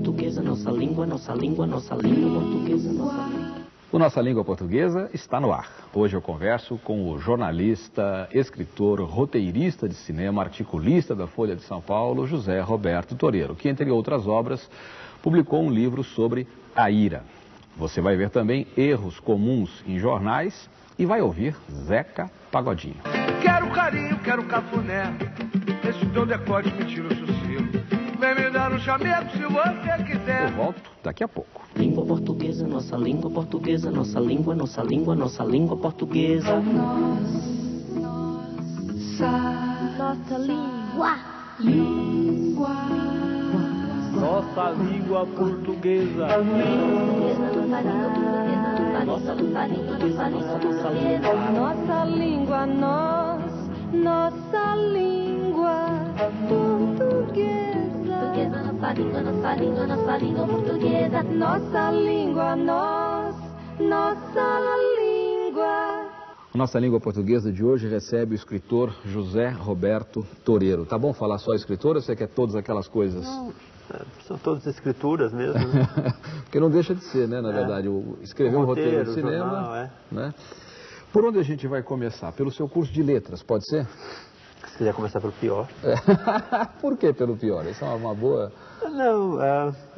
Portuguesa, nossa língua, nossa língua, nossa língua portuguesa, nossa língua. O Nossa Língua Portuguesa está no ar. Hoje eu converso com o jornalista, escritor, roteirista de cinema, articulista da Folha de São Paulo, José Roberto Toreiro, que, entre outras obras, publicou um livro sobre a ira. Você vai ver também erros comuns em jornais e vai ouvir Zeca Pagodinho. Quero carinho, quero cafuné. Esse teu decote me tira o sossego. Vem me dar um chamego se você Eu quiser. volto daqui a pouco. Língua portuguesa, nossa língua portuguesa, nossa língua, nossa língua, nossa língua portuguesa. Nossa língua. Nossa língua portuguesa. Nossa língua, nossa língua, nós, nossa língua Nossa língua, nossa língua, nossa língua portuguesa. Nossa língua, nós, nossa língua. Nossa Língua Portuguesa de hoje recebe o escritor José Roberto Toreiro. Tá bom falar só escritor ou você quer todas aquelas coisas? São todas escrituras mesmo, né? Porque não deixa de ser, né, na verdade. O, escrever um roteiro, de Roteiro, cinema. jornal, é. né? Por onde a gente vai começar? Pelo seu curso de letras, pode ser? Quiser começar pelo pior. Por que pelo pior? Isso é uma, boa. Não,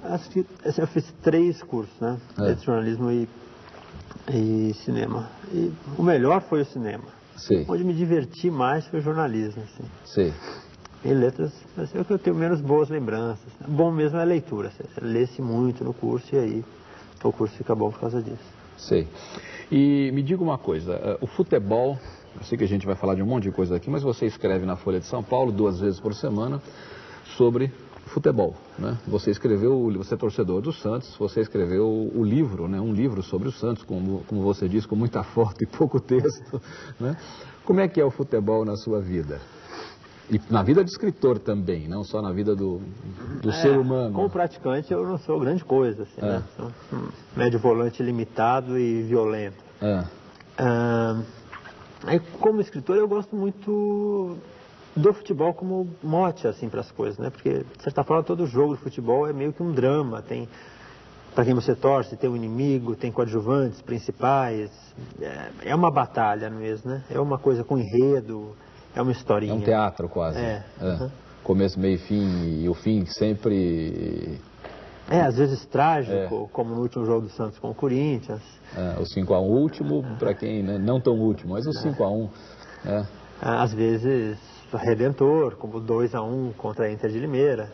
acho que assim, eu fiz três cursos, né? É. Letras, jornalismo e, e cinema. E o melhor foi o cinema. Sei, Onde me diverti mais foi o jornalismo, assim. sei. E letras, assim, é o que eu tenho menos boas lembranças. Bom mesmo é a leitura. Você lê-se muito no curso e aí o curso fica bom por causa disso. Sei. E me diga uma coisa, eh, o futebol, eu sei que a gente vai falar de um monte de coisa aqui, mas você escreve na Folha de São Paulo duas vezes por semana sobre futebol, né? Você escreveu, você é torcedor do Santos, você escreveu o livro, né? Um livro sobre o Santos, como, como você disse, com muita foto e pouco texto, né? Como é que é o futebol na sua vida? E na vida de escritor também, não só na vida do, do ser É, humano. Como praticante eu não sou grande coisa, assim, É. né? Sou um médio volante limitado e violento. Ah, Ah, aí, como escritor, eu gosto muito do futebol como mote assim para as coisas, né? Porque de certa forma todo jogo de futebol é meio que um drama, tem para quem você torce, tem um inimigo, tem coadjuvantes principais, é, é uma batalha mesmo, né? É uma coisa com enredo, é uma é historinha. um teatro quase. É, aham. Começo, meio fim, e o fim sempre É, às vezes trágico, É. como no último jogo do Santos com o Corinthians. É, o 5x1 último, para quem né, não tão último, mas o 5x1. né? Ah, Às vezes redentor, como 2 a 1 contra a Inter de Limeira.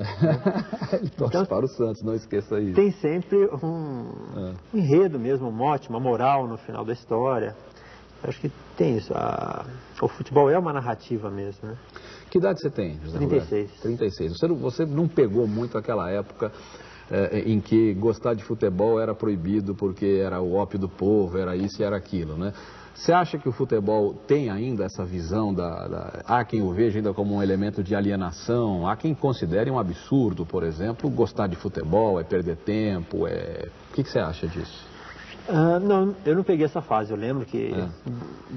Ele torce Então- para o Santos, não esqueça isso. Tem sempre um, É. um enredo mesmo, um mote, uma moral no final da história. Acho que tem isso. a- o futebol é uma narrativa mesmo, né? Que idade você tem, José 36. Roberto? 36. Você não, você não pegou muito aquela época eh, em que gostar de futebol era proibido porque era o ópio do povo, era isso e era aquilo, né? Você acha que o futebol tem ainda essa visão da, da- Há quem o veja ainda como um elemento de alienação, há quem considere um absurdo, por exemplo, gostar de futebol, é perder tempo, é... O que, que você acha disso? Ah, não, eu não peguei essa fase. Eu lembro que É.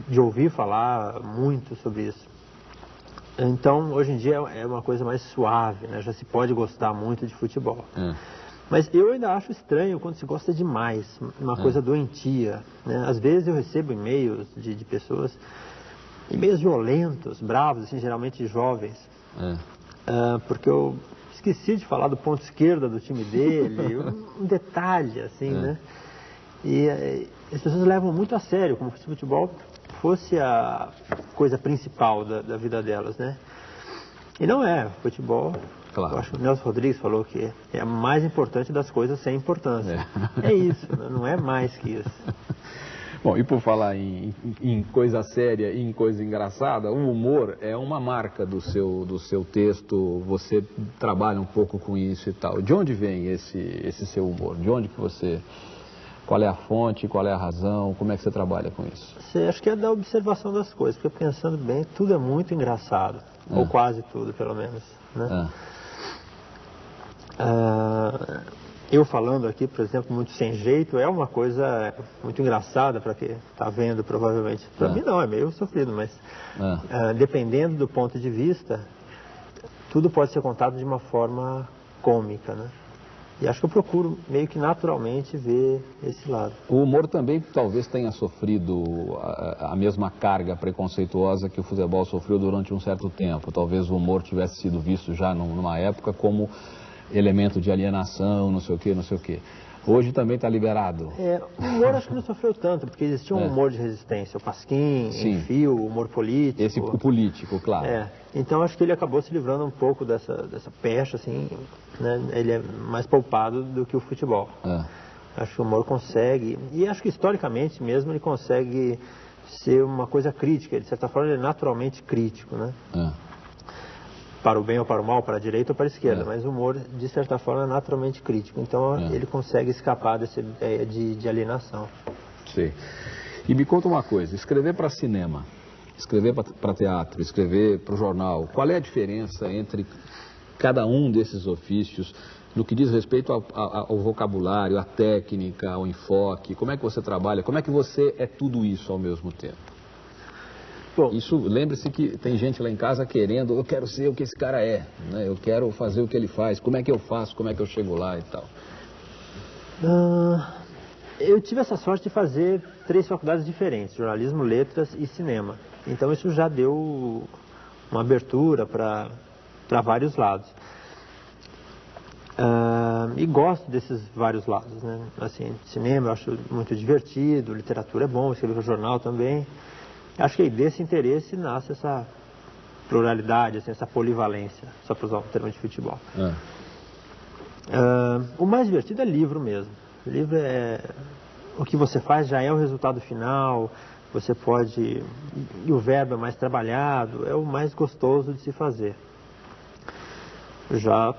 de ouvir falar muito sobre isso. Então, hoje em dia é uma coisa mais suave, né? Já se pode gostar muito de futebol. É. Mas eu ainda acho estranho quando se gosta demais, uma coisa doentia. Né? Às vezes eu recebo e-mails de, de pessoas, e-mails violentos, bravos, assim, geralmente jovens, É. ah, porque eu esqueci de falar do ponto esquerda do time dele, um, um detalhe, assim, né? E eh, as pessoas levam muito a sério, como se o futebol fosse a coisa principal da, da vida delas, né? E não é, futebol. Claro. Eu acho que o Nelson Rodrigues falou que é a mais importante das coisas sem importância. É, isso, né? não é mais que isso. Bom, e por falar em, em- em coisa séria e em coisa engraçada, o humor é uma marca do seu, do seu texto, você trabalha um pouco com isso e tal. De onde vem esse, esse seu humor? De onde que você... Qual é a fonte, qual é a razão, como é que você trabalha com isso? Acho que é da observação das coisas, porque pensando bem, tudo é muito engraçado. Ou quase tudo, pelo menos. Né? Ah, Ah, eu falando aqui, por exemplo, muito sem jeito, é uma coisa muito engraçada para quem está vendo, provavelmente. Para É. mim não, é meio sofrido, mas ah, ah, dependendo do ponto de vista, tudo pode ser contado de uma forma cômica, né? E acho que eu procuro meio que naturalmente ver esse lado. O humor também talvez tenha sofrido a, a, mesma carga preconceituosa que o futebol sofreu durante um certo tempo. Talvez o humor tivesse sido visto já numa época como elemento de alienação, não sei o quê, não sei o quê. Hoje também está liberado. É, o humor acho que não sofreu tanto, porque existia um é. humor de resistência. O Pasquim, Enfio, o humor político. Esse o político, claro. É. Então acho que ele acabou se livrando um pouco dessa, dessa pecha, assim, né? Ele é mais poupado do que o futebol. É. Acho que o humor consegue, e acho que historicamente mesmo ele consegue ser uma coisa crítica. De certa forma ele é naturalmente crítico, né? É para o bem ou para o mal, para a direita ou para a esquerda, é. mas o humor, de certa forma, é naturalmente crítico. Então, é. ele consegue escapar dessa ideia de, de alienação. Sim. E me conta uma coisa, escrever para cinema, escrever para teatro, escrever para o jornal, qual é a diferença entre cada um desses ofícios no que diz respeito ao, ao, ao, vocabulário, à técnica, ao enfoque? Como é que você trabalha? Como é que você é tudo isso ao mesmo tempo? Bom, Isso, lembre-se que tem gente lá em casa querendo, eu quero ser o que esse cara é, né? eu quero fazer o que ele faz, como é que eu faço, como é que eu chego lá e tal. Uh, eu tive essa sorte de fazer três faculdades diferentes, jornalismo, letras e cinema. Então isso já deu uma abertura para vários lados. Uh, e gosto desses vários lados, né? Assim, cinema eu acho muito divertido, literatura é bom, escrever jornal também. Acho que desse interesse nasce essa pluralidade, assim, essa polivalência, só para usar um termo de futebol. É. Uh, o mais divertido é livro mesmo. O livro é o que você faz já é o resultado final. Você pode e o verbo é mais trabalhado, é o mais gostoso de se fazer. Já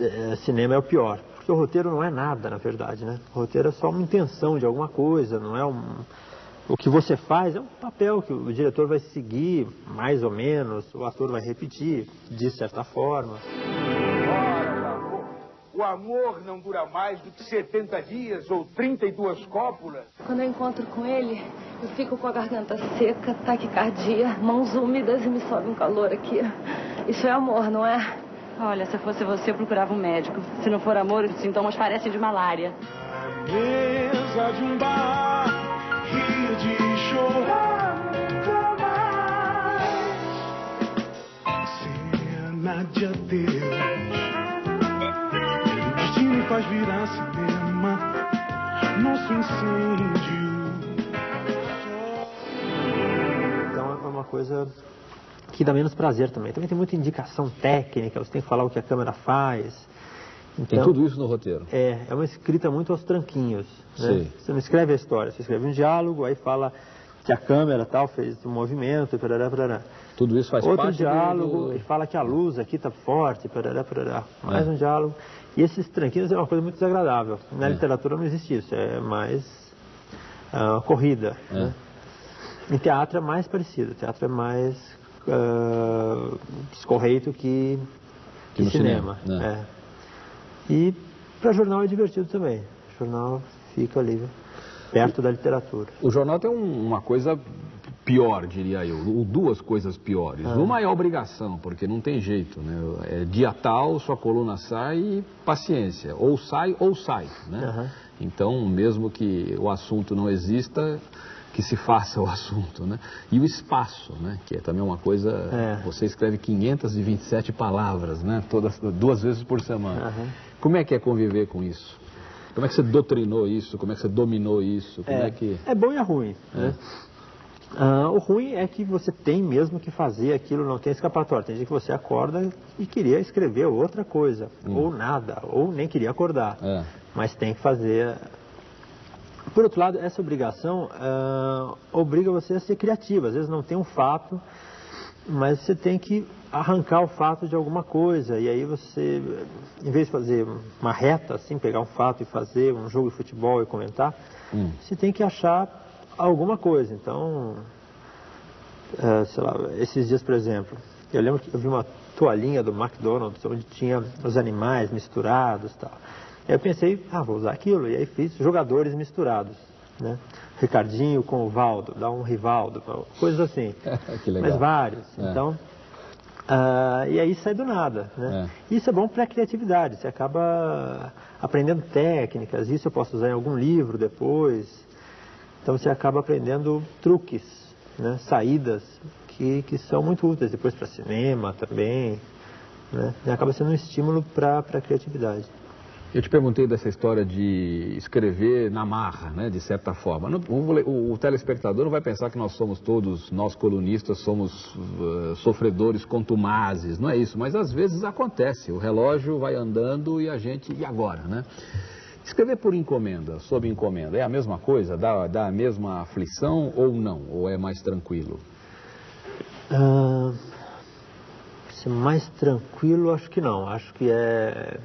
é, cinema é o pior, porque o roteiro não é nada, na verdade, né? O roteiro é só uma intenção de alguma coisa, não é um o que você faz é um papel que o diretor vai seguir, mais ou menos, o ator vai repetir, de certa forma. Ora, o amor, o amor não dura mais do que 70 dias ou 32 cópulas. Quando eu encontro com ele, eu fico com a garganta seca, taquicardia, mãos úmidas e me sobe um calor aqui. Isso é amor, não é? Olha, se fosse você, eu procurava um médico. Se não for amor, os sintomas parecem de malária. A mesa de um bar de chorar nunca mais. Cena de adeus. O destino faz virar cinema. Nosso incêndio. Então é uma coisa que dá menos prazer também. Também tem muita indicação técnica, você tem que falar o que a câmera faz. Então, Tem tudo isso no roteiro. É, é uma escrita muito aos tranquinhos. Né? Você não escreve a história, você escreve um diálogo, aí fala que a câmera tal fez um movimento, parará, parará. Tudo isso faz Outro parte diálogo, do... e fala que a luz aqui está forte, parará, parará. Mais é. um diálogo. E esses tranquinhos é uma coisa muito desagradável. Na é. literatura não existe isso, é mais uh, corrida. É. Né? Em teatro é mais parecido, teatro é mais uh, escorreito que, que, que cinema. cinema né? é. E para jornal é divertido também. Jornal fica ali perto da literatura. O jornal tem um, uma coisa pior, diria eu, ou duas coisas piores. Ah. Uma é a obrigação, porque não tem jeito, né? É dia tal, sua coluna sai e paciência, ou sai ou sai, né? Uhum. Então, mesmo que o assunto não exista, que se faça o assunto, né? E o espaço, né? Que é também uma coisa... É. Você escreve 527 palavras, né? Todas, duas vezes por semana. Uhum. Como é que é conviver com isso? Como é que você doutrinou isso? Como é que você dominou isso? Como é, é que... é bom e é ruim, né? Uh, o ruim é que você tem mesmo que fazer aquilo, não tem escapatória. Tem dia que você acorda e queria escrever outra coisa, hum. ou nada, ou nem queria acordar. É. Mas tem que fazer por outro lado, essa obrigação uh, obriga você a ser criativo. Às vezes não tem um fato, mas você tem que arrancar o fato de alguma coisa. E aí você, em vez de fazer uma reta, assim, pegar um fato e fazer um jogo de futebol e comentar, hum. você tem que achar alguma coisa. Então, uh, sei lá, esses dias, por exemplo, eu lembro que eu vi uma toalhinha do McDonald's onde tinha os animais misturados e tal. Eu pensei, ah, vou usar aquilo, e aí fiz jogadores misturados, né? Ricardinho com o Valdo, dá um Rivaldo, coisas assim. Mas vários. É. Então, uh, e aí sai do nada, né? É. Isso é bom para a criatividade, você acaba aprendendo técnicas, isso eu posso usar em algum livro depois. Então você acaba aprendendo truques, né? saídas que, que são muito úteis depois para cinema também. Né? E acaba sendo um estímulo para a criatividade. Eu te perguntei dessa história de escrever na marra, né, de certa forma. Não- o, o telespectador não vai pensar que nós somos todos, nós colunistas, somos uh, sofredores contumazes, não é isso. Mas às vezes acontece, o relógio vai andando e a gente, e agora, né? Escrever por encomenda, sob encomenda, é a mesma coisa? Dá, dá a mesma aflição ou não? Ou é mais tranquilo? Ser mais tranquilo, acho que não. Acho que é,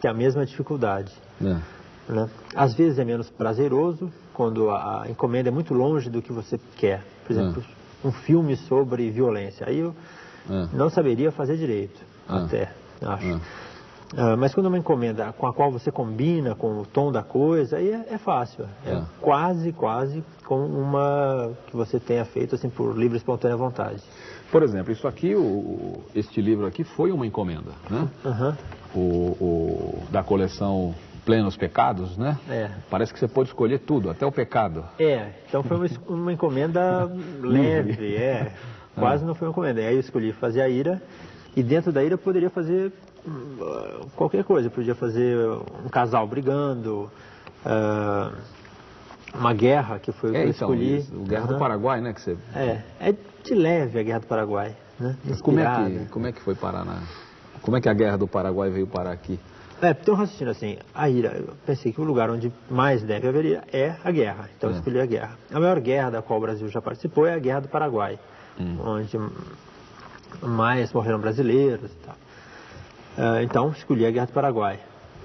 que é a mesma dificuldade. né? né? Às vezes é menos prazeroso quando a, a encomenda é muito longe do que você quer. Por exemplo, um filme sobre violência. Aí eu É. não saberia fazer direito, Ah. até, acho. Ah. Mas quando é uma encomenda com a qual você combina com o tom da coisa, aí é, é fácil. É É. quase, quase com uma que você tenha feito assim por livre e espontânea vontade. Por exemplo, isso aqui, o- este livro aqui foi uma encomenda, né? Aham. o, o- da coleção Plenos Pecados, né? É. Parece que você pode escolher tudo, até o pecado. É, então foi uma, uma encomenda leve, é. Quase não foi uma encomenda. Aí eu escolhi fazer a ira, e dentro da ira eu poderia fazer qualquer coisa. Eu podia fazer um casal brigando, ah, uma guerra, que foi o que É, eu então, escolhi. isso, o Guerra do Aham. Paraguai, né? Que você... É, é de leve a Guerra do Paraguai, né? Mas como, é que, como é que foi parar na... Como é que a Guerra do Paraguai veio parar aqui? É, então raciocínio assim, a ira, eu pensei que o lugar onde mais deve haver ira é a guerra, então eu É. escolhi a guerra. A maior guerra da qual o Brasil já participou é a Guerra do Paraguai, Hum. onde mais morreram brasileiros e tal. Ah, então escolhi a Guerra do Paraguai.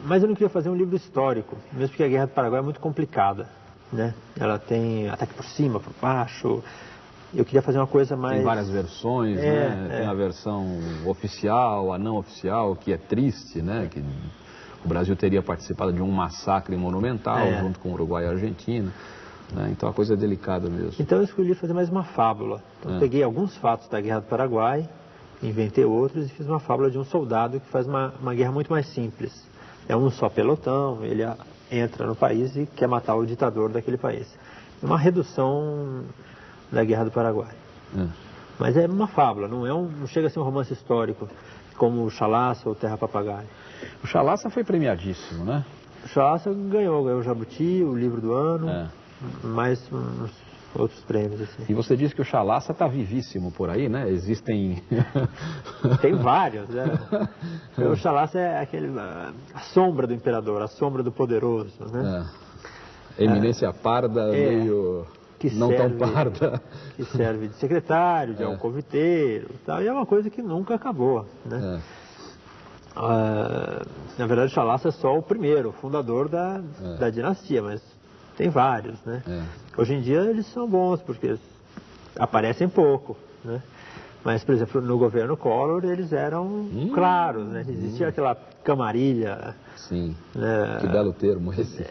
Mas eu não queria fazer um livro histórico, mesmo porque a Guerra do Paraguai é muito complicada, né? Ela tem ataque por cima, por baixo. Eu queria fazer uma coisa mais... Tem várias versões, É, né? é. Tem a versão oficial, a não oficial, que é triste, né? Que o Brasil teria participado de um massacre monumental É. junto com o Uruguai e a Argentina. né? Então a coisa é delicada mesmo. Então eu escolhi fazer mais uma fábula. Então É. peguei alguns fatos da Guerra do Paraguai, inventei outros e fiz uma fábula de um soldado que faz uma, uma guerra muito mais simples. É um só pelotão, ele entra no país e quer matar o ditador daquele país. É uma redução da Guerra do Paraguai. É. Mas é uma fábula, não, é um, não chega a ser um romance histórico como o Chalaça ou Terra Papagaio. O Chalaça foi premiadíssimo, né? O Chalaça ganhou, ganhou o Jabuti, o livro do ano, É. mais uns outros prêmios. Assim. E você disse que o Chalaça está vivíssimo por aí, né? Existem. Tem vários, né? O Chalaça é aquele, a sombra do imperador, a sombra do poderoso, né? É. Eminência parda, É. meio. Que não serve- tão parda. Que serve de secretário, de É. alcoviteiro e tal. E é uma coisa que nunca acabou, né? É. Ah, na verdade, Chalaça é só o primeiro, o fundador da, É. da dinastia, mas tem vários, né? É. Hoje em dia eles são bons, porque aparecem pouco, né? Mas, por exemplo, no governo Collor eles eram Hum. claros, né? Existia aquela camarilha, Sim. né? Que belo termo esse.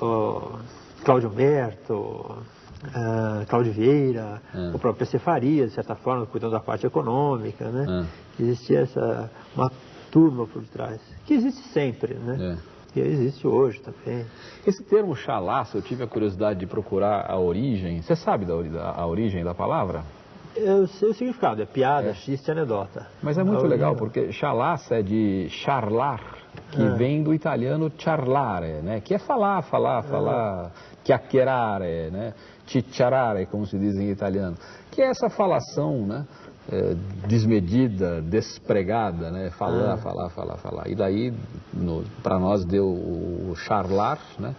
o Cláudio Humberto, ah, Cláudio Vieira, É. o próprio PC Faria, de certa forma, cuidando da parte econômica, né? É. Existia essa, uma turma por trás, que existe sempre, né? É. E existe hoje também. Esse termo chalaça, eu tive a curiosidade de procurar a origem. Você sabe da, da- a origem da palavra? Eu sei o significado, é piada, É. xiste, anedota. Mas é muito A legal, porque chalaça é de charlar, que É. vem do italiano charlare, né? Que é falar, falar, falar, chiacchierare, né? Cicciarare, como se diz em italiano. Que é essa falação, né? É, desmedida, despregada, né? Falar, Ah. falar, falar, falar. E daí, para nós, deu o charlar, né?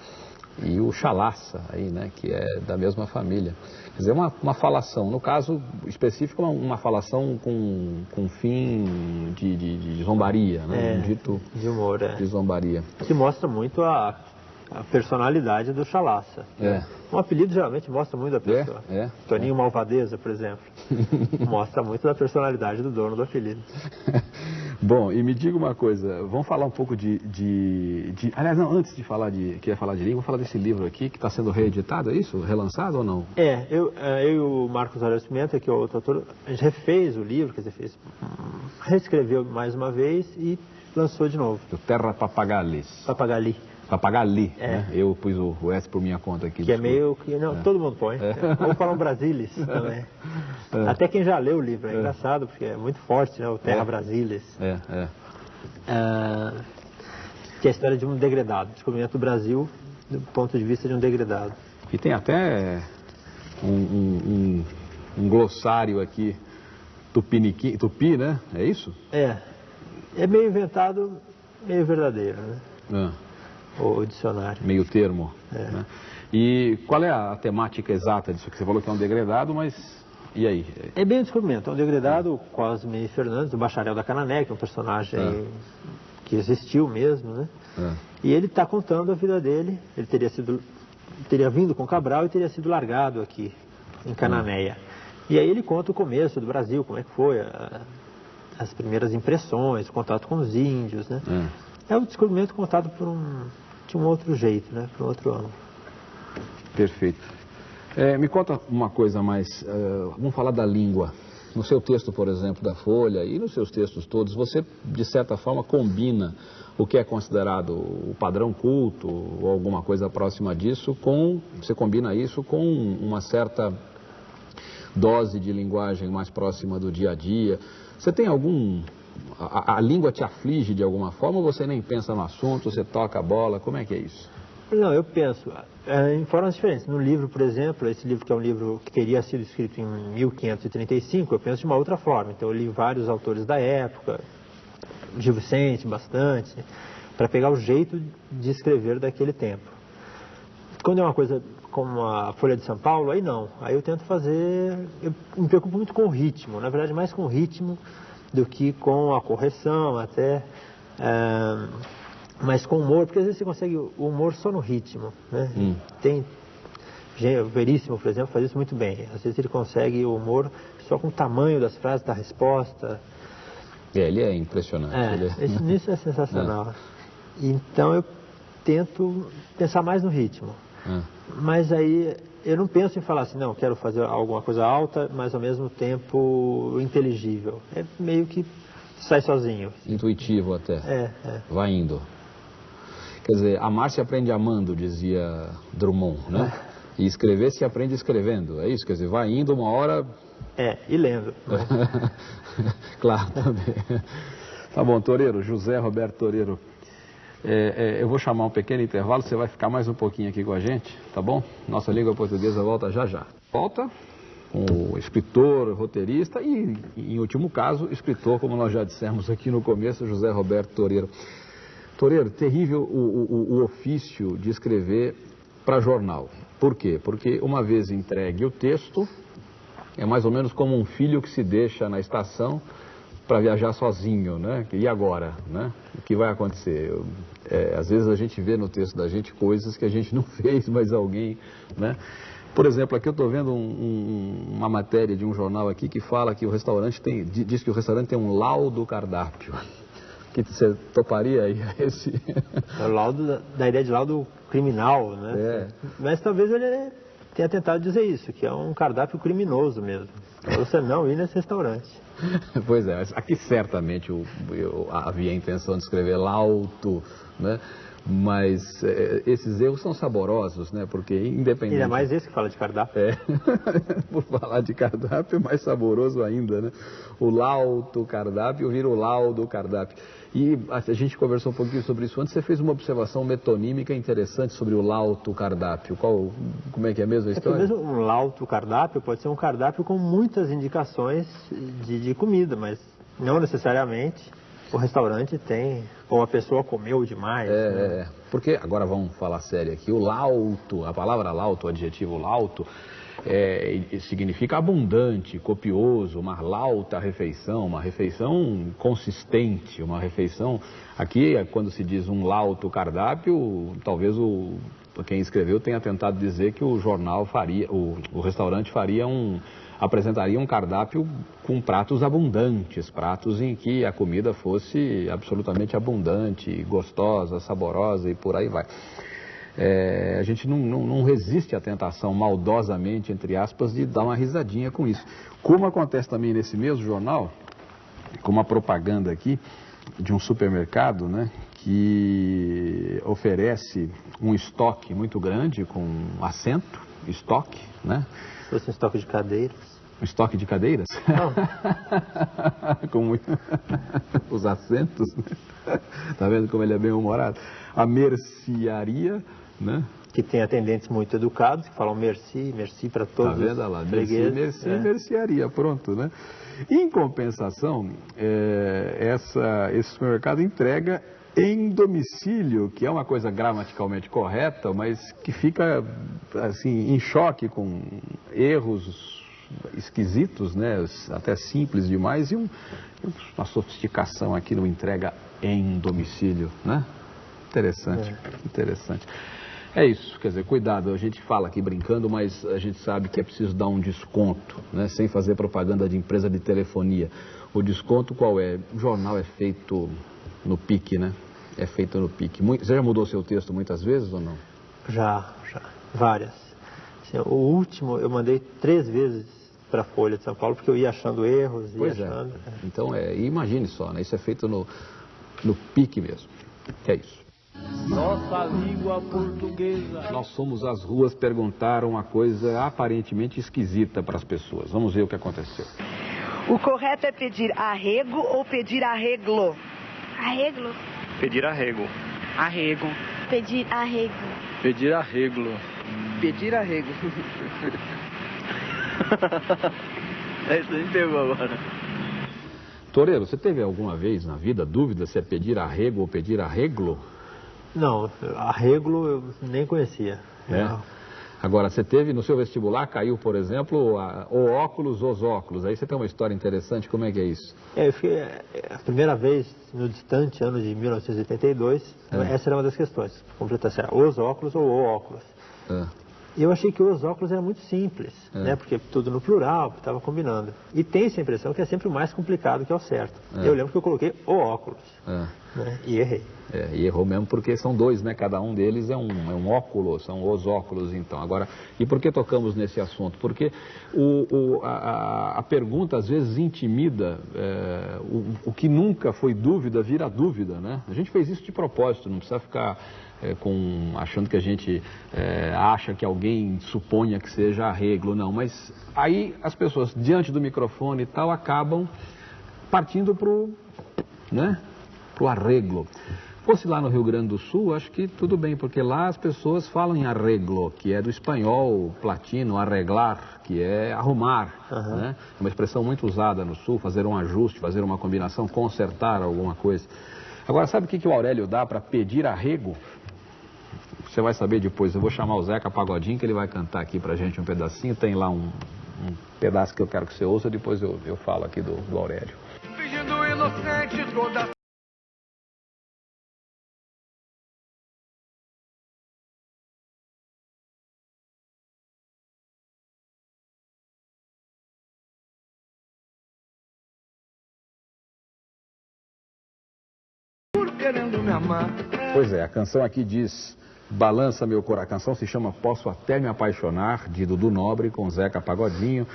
E o chalaça, aí, né? Que é da mesma família. Quer dizer, uma, uma falação. No caso específico, uma, uma falação com, com fim de, de, de zombaria, né? É, Um dito de humor, é. de zombaria. Que mostra muito a, a personalidade do Chalaça. É. Um apelido geralmente mostra muito da pessoa. é, Toninho Malvadeza, por exemplo. mostra muito da personalidade do dono do apelido. Bom, e me diga uma coisa, vamos falar um pouco de, de, de- Aliás, não, antes de falar de. Queria falar de livro, vamos falar desse livro aqui que está sendo reeditado, é isso? Relançado ou não? É, eu, eh, eu e o Marcos Aurélio Pimenta, que é o outro autor, a gente refez o livro, quer dizer, fez, reescreveu mais uma vez e lançou de novo. O Terra Papagalis. Papagali. Papagali, É. né? Eu pus o, o S por minha conta aqui. Que é desculpa. meio que. Não, todo mundo põe. Ou falar um Brasilis também. Até quem já leu o livro, é, engraçado, porque é muito forte, né? O Terra É. Brasilis. É, é. Ah, que é a história de um degradado, descobrimento do Brasil do ponto de vista de um degradado. E tem até um, um- um- um glossário aqui, tupiniqui, tupi, né? É isso? É. É meio inventado, meio verdadeiro, né? Ah, O dicionário. meio termo. É. né? E qual é a temática exata disso? Que você falou que é um degradado, mas e aí? É bem um descobrimento. É um degradado, o Cosme Fernandes, o bacharel da Canané, que é um personagem É. que existiu mesmo, né? É. E ele está contando a vida dele. Ele teria sido, teria vindo com Cabral e teria sido largado aqui em Cananéia. E aí ele conta o começo do Brasil, como é que foi, a- as primeiras impressões, o contato com os índios, né? É. É o descobrimento contado por um um outro jeito, né? Por um outro ângulo. Perfeito. É, me conta uma coisa mais, eh, vamos falar da língua. No seu texto, por exemplo, da Folha e nos seus textos todos, você, de certa forma, combina o que é considerado o padrão culto ou alguma coisa próxima disso com, você combina isso com uma certa dose de linguagem mais próxima do dia a dia. Você tem algum... A, a- língua te aflige de alguma forma ou você nem pensa no assunto, você toca a bola? Como é que é isso? Não, eu penso é, em formas diferentes. No livro, por exemplo, esse livro que é um livro que teria sido escrito em 1535, eu penso de uma outra forma. Então, eu li vários autores da época, Gil Vicente, bastante, para pegar o jeito de escrever daquele tempo. Quando é uma coisa como a Folha de São Paulo, aí não. Aí eu tento fazer. Eu me preocupo muito com o ritmo, na verdade, mais com o ritmo do que com a correção, até. é, mas com humor, porque às vezes você consegue o humor só no ritmo. Né? Hum. Tem. Veríssimo, por exemplo, faz isso muito bem. Às vezes ele consegue o humor só com o tamanho das frases, da resposta. É, ele é impressionante. É, ele é- isso, é sensacional. Então eu tento pensar mais no ritmo. É. Mas aí eu não penso em falar assim, não, quero fazer alguma coisa alta, mas ao mesmo tempo inteligível. É meio que sai sozinho. Intuitivo até. É, é. Vai indo. Quer dizer, amar se aprende amando, dizia Drummond, né? E escrever se aprende escrevendo. É isso? Quer dizer, vai indo uma hora. É, e lendo. né? claro, também. Tá bom, Toreiro, José Roberto Toreiro. É, é, eu vou chamar um pequeno intervalo, você vai ficar mais um pouquinho aqui com a gente, tá bom? Nossa língua portuguesa volta já já. Volta com o escritor, roteirista e, em último caso, escritor, como nós já dissemos aqui no começo, José Roberto Toreiro. Toreiro, terrível o, o- o ofício de escrever para jornal. Por quê? Porque uma vez entregue o texto, é mais ou menos como um filho que se deixa na estação para viajar sozinho, né? E agora, né? O que vai acontecer? Eu- é, às vezes a gente vê no texto da gente coisas que a gente não fez, mas alguém, né? Por exemplo, aqui eu estou vendo um- um- uma matéria de um jornal aqui que fala que o restaurante tem, di- diz que o restaurante tem um laudo cardápio. Que você toparia aí a esse? É o laudo da, da ideia de laudo criminal, né? É. Mas talvez ele tenha tentado dizer isso, que é um cardápio criminoso mesmo. Você não ir nesse restaurante. Pois é, aqui certamente eu, eu havia a intenção de escrever lauto, né? Mas eh, esses erros são saborosos, né? Porque independente... Ainda mais esse que fala de cardápio. É, por falar de cardápio, é mais saboroso ainda, né? O lauto cardápio vira o laudo cardápio. E a gente conversou um pouquinho sobre isso antes, você fez uma observação metonímica interessante sobre o lauto cardápio. Qual, como é que é mesmo a É história? mesmo um lauto cardápio pode ser um cardápio com muitas indicações de, de comida, mas não necessariamente o restaurante tem, ou a pessoa comeu demais. né? É, é, porque agora vamos falar sério aqui. O lauto, a palavra lauto, o adjetivo lauto, é, significa abundante, copioso, uma lauta refeição, uma refeição consistente, uma refeição. Aqui, quando se diz um lauto cardápio, talvez o quem escreveu tenha tentado dizer que o jornal faria, o, o restaurante faria um apresentaria um cardápio com pratos abundantes, pratos em que a comida fosse absolutamente abundante, gostosa, saborosa e por aí vai. É, a gente não, não- não resiste à tentação, maldosamente, entre aspas, de dar uma risadinha com isso. Como acontece também nesse mesmo jornal, com uma propaganda aqui, de um supermercado, né? Que oferece um estoque muito grande com assento, estoque, né? Se fosse um estoque de cadeiras. Um estoque de cadeiras? Não. com muito- os assentos, né? Tá vendo como ele é bem humorado? A mercearia, né? Que tem atendentes muito educados, que falam merci, merci para Tá todos vendo os Olha lá? Merci, merci, É. mercearia, pronto, né? Em compensação, é, essa, esse supermercado entrega em domicílio, que é uma coisa gramaticalmente correta, mas que fica assim em choque com erros esquisitos, né? Até simples demais e um- uma sofisticação aqui no entrega em domicílio, né? Interessante, interessante. É isso, quer dizer, cuidado, a gente fala aqui brincando, mas a gente sabe que é preciso dar um desconto, né? Sem fazer propaganda de empresa de telefonia. O desconto qual é? O jornal é feito no pique, né? É feito no pique. Você já mudou seu texto muitas vezes ou não? Já, já. Várias. Assim, o último eu mandei três vezes para a Folha de São Paulo, porque eu ia achando erros, ia Pois é. achando. Então, é, imagine só, né? Isso é feito no, no pique mesmo. Que é isso. Nossa língua portuguesa. Nós fomos às ruas perguntar uma coisa aparentemente esquisita para as pessoas. Vamos ver o que aconteceu. O correto é pedir arrego ou pedir arreglo? Arreglo. Pedir arrego. Arrego. Pedir arrego. Pedir arreglo. Pedir arrego. Essa me pegou agora. Toreiro, você teve alguma vez na vida dúvida se é pedir arrego ou pedir arreglo? Não, arreglo eu nem conhecia. É. Não. Agora, você teve no seu vestibular, caiu, por exemplo, a- o óculos, os óculos. Aí você tem uma história interessante, como é que é isso? É, eu fiquei, é, a primeira vez no distante ano de 1982, É. essa era uma das questões. Completar se era os óculos ou o óculos. Ah, E eu achei que os óculos era muito simples, É. né? Porque tudo no plural, estava combinando. E tem essa impressão que é sempre o mais complicado que é o certo. É. Eu lembro que eu coloquei o óculos, ah. né? E errei. É, e errou mesmo porque são dois, né? Cada um deles é um, é um óculo, são os óculos, então. Agora, e por que tocamos nesse assunto? Porque o, o- a, a- a pergunta às vezes intimida, é, o, o que nunca foi dúvida vira dúvida, né? A gente fez isso de propósito, não precisa ficar é, com, achando que a gente é, acha que alguém suponha que seja arreglo, não. Mas aí as pessoas, diante do microfone e tal, acabam partindo para o né, pro arreglo. Fosse lá no Rio Grande do Sul, acho que tudo bem, porque lá as pessoas falam em arreglo, que é do espanhol platino, arreglar, que é arrumar. Né? É uma expressão muito usada no Sul, fazer um ajuste, fazer uma combinação, consertar alguma coisa. Agora, sabe o que, que o Aurélio dá para pedir arrego? Você vai saber depois. Eu vou chamar o Zeca Pagodinho, que ele vai cantar aqui pra gente um pedacinho. Tem lá um, um pedaço que eu quero que você ouça, depois eu, eu falo aqui do, do Aurélio. Fingindo inocente toda. Pois é, a canção aqui diz Balança Meu Coração. A canção se chama Posso Até Me Apaixonar, de Dudu Nobre com Zeca Pagodinho.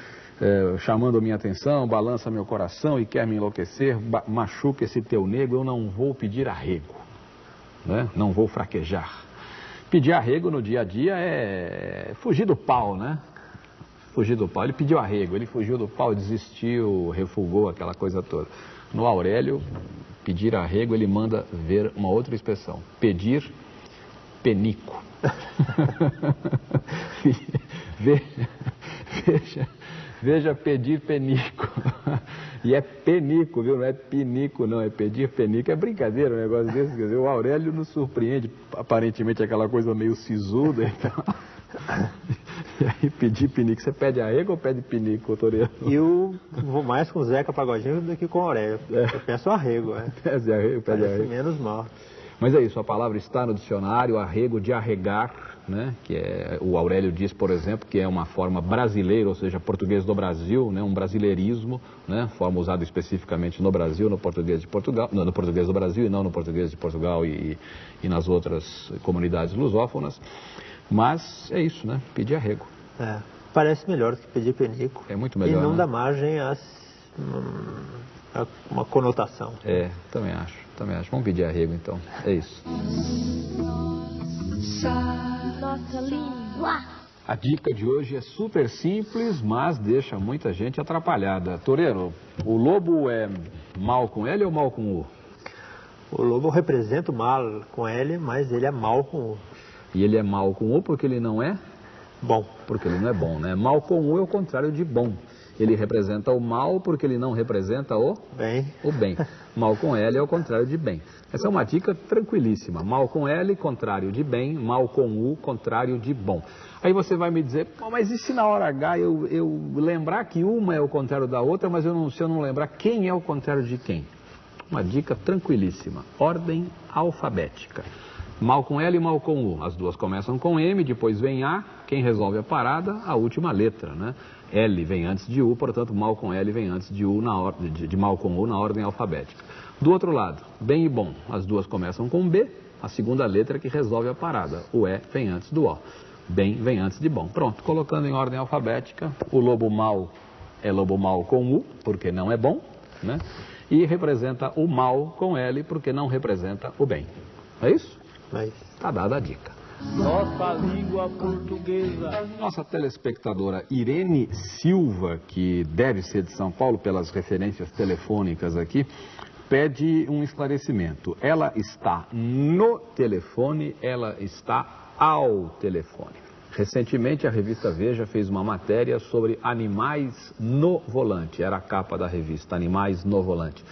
eh, chamando minha atenção, balança meu coração e quer me enlouquecer, machuca esse teu nego, eu não vou pedir arrego, né? não vou fraquejar. Pedir arrego no dia a dia é fugir do pau, né? Fugir do pau. Ele pediu arrego, ele fugiu do pau, desistiu, refugou, aquela coisa toda. No Aurélio, pedir arrego, ele manda ver uma outra expressão. Pedir penico. Ve- veja, veja pedir penico. E é penico, viu? Não é pinico, não. É pedir penico. É brincadeira um negócio desse. Quer dizer, o Aurélio nos surpreende. Aparentemente aquela coisa meio sisuda e tal. E aí pedir pinico. Você pede arrego ou pede pinico, Toreiro? Eu vou mais com o Zeca Pagodinho do que com o Aurélio. Eu peço arrego, né? Pede arrego, pede Parece arrego. menos mal. Mas é isso, a palavra está no dicionário, arrego de arregar, né? Que é, o Aurélio diz, por exemplo, que é uma forma brasileira, ou seja, português do Brasil, né? Um brasileirismo, né? Forma usada especificamente no Brasil, no português de Portugal, no, no português do Brasil e não no português de Portugal e, e nas outras comunidades lusófonas. Mas é isso, né? Pedir arrego. É, parece melhor do que pedir penico. É muito melhor, E não né? dá margem às hum, uma conotação. É, também acho, também acho. Vamos pedir arrego então. É isso. Nossa língua. A dica de hoje é super simples, mas deixa muita gente atrapalhada. Toreiro, o lobo é mal com L ou mal com U? O lobo representa o mal com L, mas ele é mal com U. E ele é mal com U porque ele não é? Bom. Porque ele não é bom, né? Mal com U é o contrário de bom. Ele representa o mal porque ele não representa o bem. O bem. Mal com L é o contrário de bem. Essa é uma dica tranquilíssima. Mal com L, contrário de bem. Mal com U, contrário de bom. Aí você vai me dizer, mas e se na hora H eu, eu lembrar que uma é o contrário da outra, mas eu não, se eu não lembrar quem é o contrário de quem? Uma dica tranquilíssima. Ordem alfabética. Mal com L e mal com U. As duas começam com M, depois vem A. Quem resolve a parada? A última letra, né? L vem antes de U, portanto, mal com L vem antes de, U na ordem, de, de mal com U na ordem alfabética. Do outro lado, bem e bom. As duas começam com B, a segunda letra que resolve a parada. O E vem antes do O. Bem vem antes de bom. Pronto, colocando em ordem alfabética, o lobo mal é lobo mal com U, porque não é bom, né? E representa o mal com L, porque não representa o bem. É isso? Mas Está dada a dica. Nossa língua portuguesa. Nossa telespectadora Irene Silva, que deve ser de São Paulo pelas referências telefônicas aqui, pede um esclarecimento. Ela está no telefone, ela está ao telefone. Recentemente a revista Veja fez uma matéria sobre animais no volante. Era a capa da revista, Animais no Volante.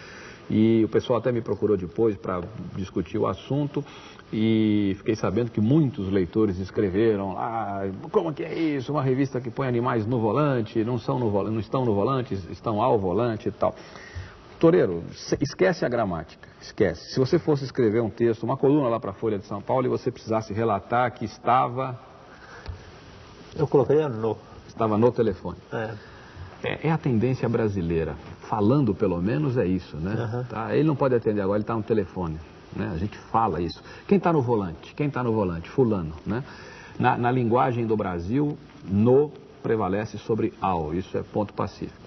E o pessoal até me procurou depois para discutir o assunto e fiquei sabendo que muitos leitores escreveram ah, como que é isso, uma revista que põe animais no volante, não, são no, não estão no volante, estão ao volante e tal. Toreiro, esquece a gramática, esquece. Se você fosse escrever um texto, uma coluna lá para a Folha de São Paulo e você precisasse relatar que estava... Eu colocaria no. Estava no telefone. É. É, é, a tendência brasileira. Falando, pelo menos, é isso, né? Uhum. Tá? Ele não pode atender agora, ele está no telefone. Né? A gente fala isso. Quem está no volante? Quem está no volante? Fulano, né? Na, na, linguagem do Brasil, no prevalece sobre ao. Isso é ponto pacífico.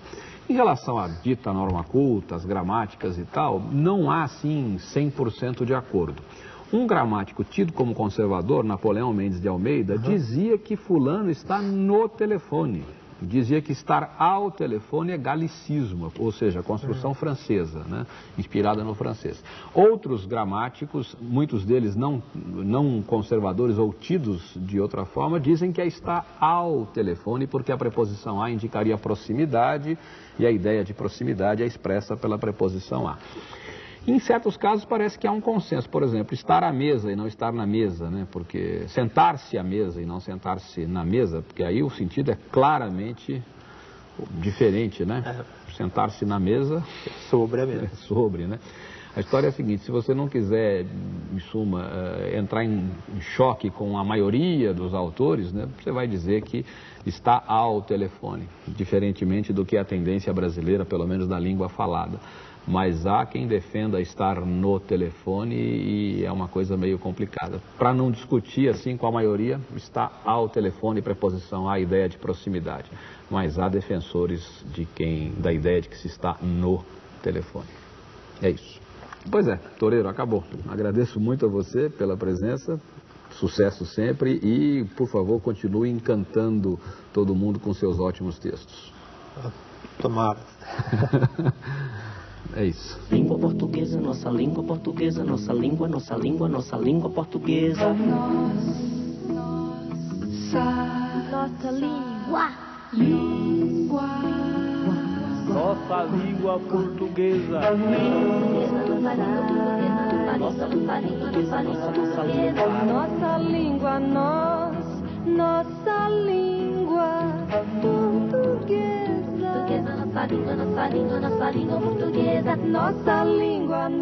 Em relação à dita norma culta, as gramáticas e tal, não há, assim, 100% de acordo. Um gramático tido como conservador, Napoleão Mendes de Almeida, uhum. dizia que fulano está no telefone dizia que estar ao telefone é galicismo, ou seja, construção francesa, né? inspirada no francês. Outros gramáticos, muitos deles não, não conservadores ou tidos de outra forma, dizem que é estar ao telefone, porque a preposição a indicaria proximidade e a ideia de proximidade é expressa pela preposição a. Em certos casos parece que há um consenso, por exemplo, estar à mesa e não estar na mesa, né? Porque sentar-se à mesa e não sentar-se na mesa, porque aí o sentido é claramente diferente, né? É. Sentar-se na mesa sobre a mesa. É sobre, né? A história é a seguinte, se você não quiser, em suma, uh, entrar em, choque com a maioria dos autores, né, você vai dizer que está ao telefone, diferentemente do que a tendência brasileira, pelo menos da língua falada mas há quem defenda estar no telefone e é uma coisa meio complicada. Para não discutir assim com a maioria, está ao telefone preposição à ideia de proximidade, mas há defensores de quem da ideia de que se está no telefone. É isso. Pois é, Toreiro, acabou. Agradeço muito a você pela presença. Sucesso sempre e, por favor, continue encantando todo mundo com seus ótimos textos. Tomara. É isso. Língua portuguesa, nossa língua portuguesa, nossa língua, nossa língua, nossa língua portuguesa. Nossa língua. Língua. Nossa língua portuguesa. Nossa língua, Nossa língua, nós, nossa língua portuguesa nossa língua, nossa língua, nossa língua portuguesa. Nossa língua.